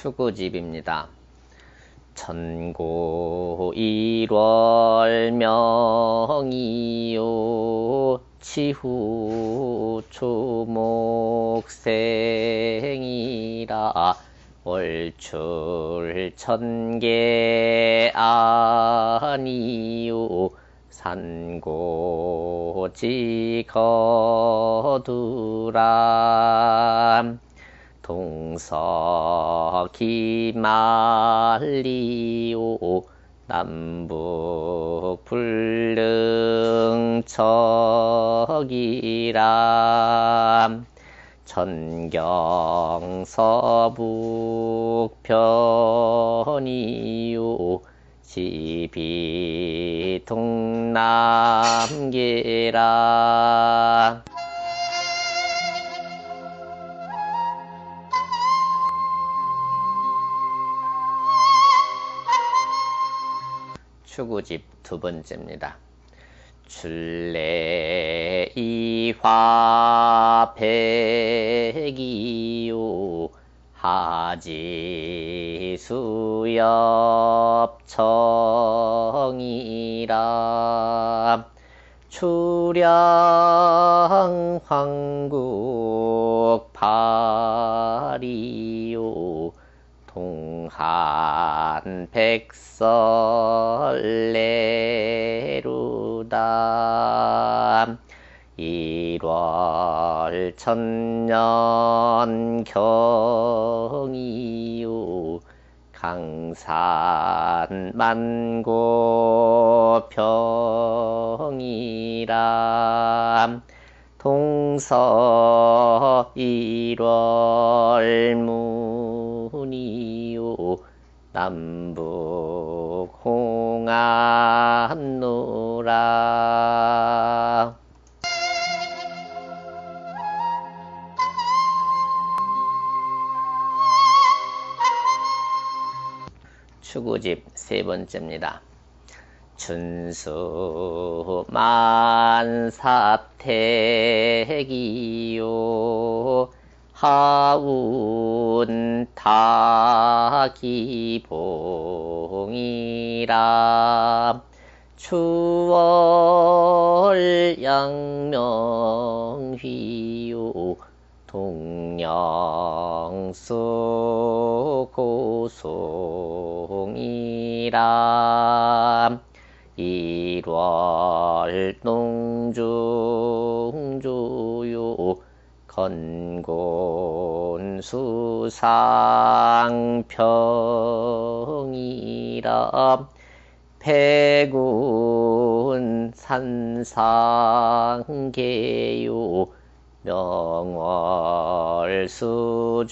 추구집입니다. 천고 1월 명이요 치후 초목생이라 월출 천개 아니요 산고지 거두람 동서기 말리오. 남북 불능척이람. 천경서북편이요. 집이 동남계라 추구집 두 번째입니다. 출래 이화 백이요 하지 수엽 청이라 출양 황국 파리요 동 한 백설레루다. 1월 천년 경이요 강산 만고 평이라. 동서 1월 문이요 남북 홍안노라 추구집 세 번째입니다. 준수 만사택이요 하운 타기봉이라. 추월 양명휘요 동영수 고송이라. 1월 농중조요 건곤 수상평이라 백운 산상계요 명월 수중주라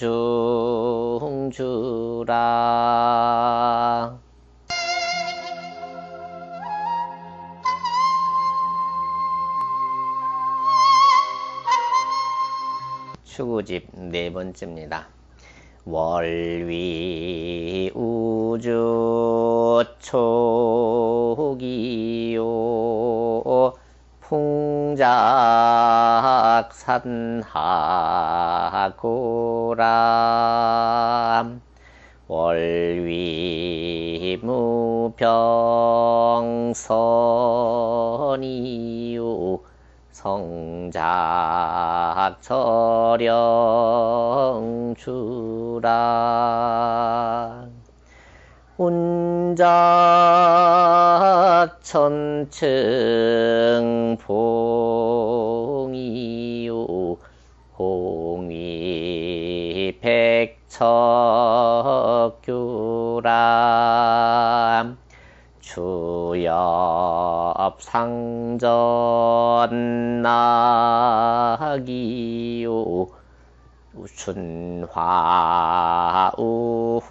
추구집 네 번째입니다. 월위 우주 초기요. 풍작산하고라 월위 무병선이요 성작 처령주라 운작 천층 봉이요. 홍위 백척규라 주엽 상전 나기요. 춘화 우홍이라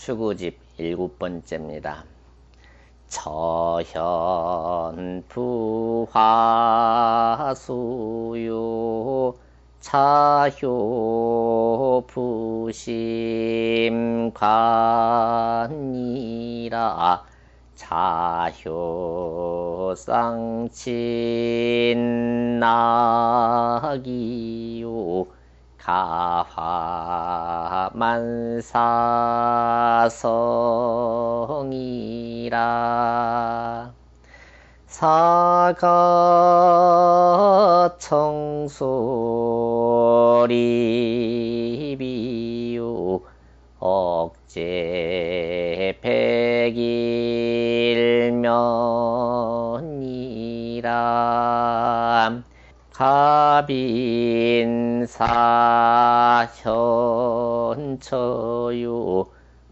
추구집 일곱 번째입니다. 저현 부화수요 차효 부심관이라 자효쌍친나기요 가화만사성이라. 사가청소리비요 억제 백일면이라 가빈사현처요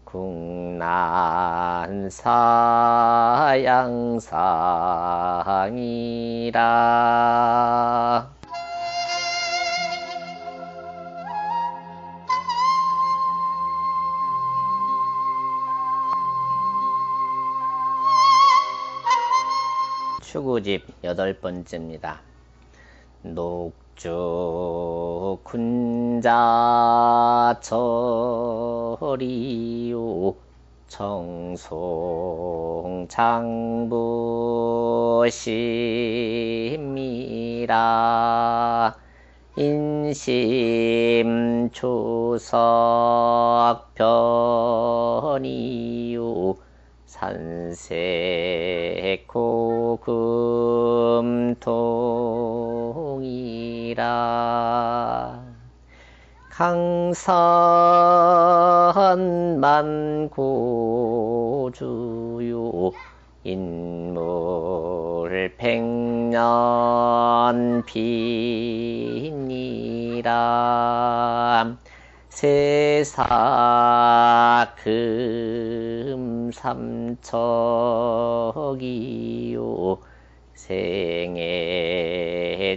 국난사양상이라 추구집 여덟 번째입니다. 녹주 군자 처리요. 청송 장부심이라 인심 추석 편이요. 산세코금 통이라 강산만 고주요. 인물 백년 빈이라. 세사 금 삼척이요 생애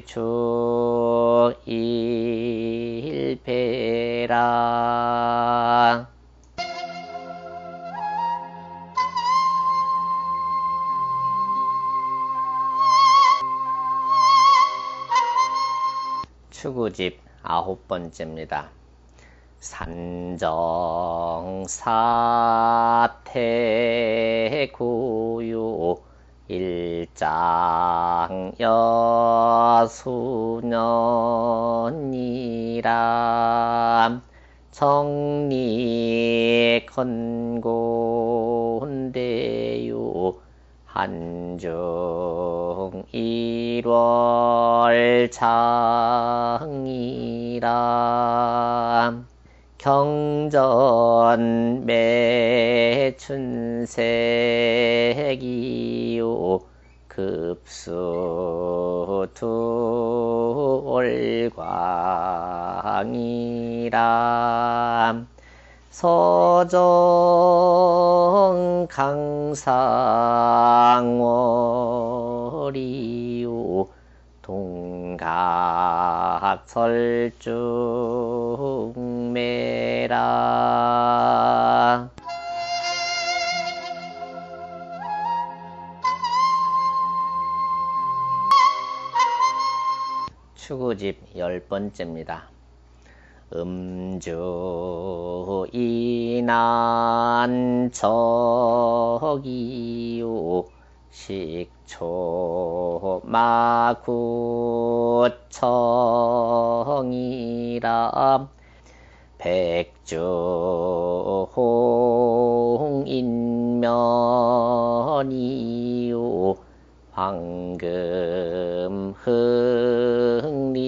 주일배라 추구집 아홉 번째입니다. 산정사태고요 일장 여수년이라 정리 건곤대요 한중 일월 장이라 경전 매춘색이요. 급수 두월광이라 서정 강상월이요 동갑설중매라 추구집 열 번째입니다. 음주 이난 적이요 식 초 마구청이라 백주 홍인면이요 황금 흥리심이라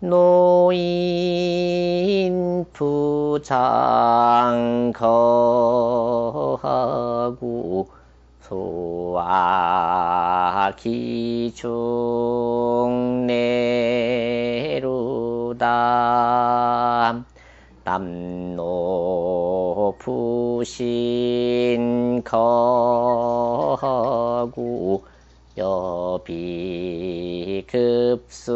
노인 부장 거하고 소화 기중 내루다. 남노 부신 거하고 여비 급수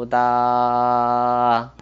레루다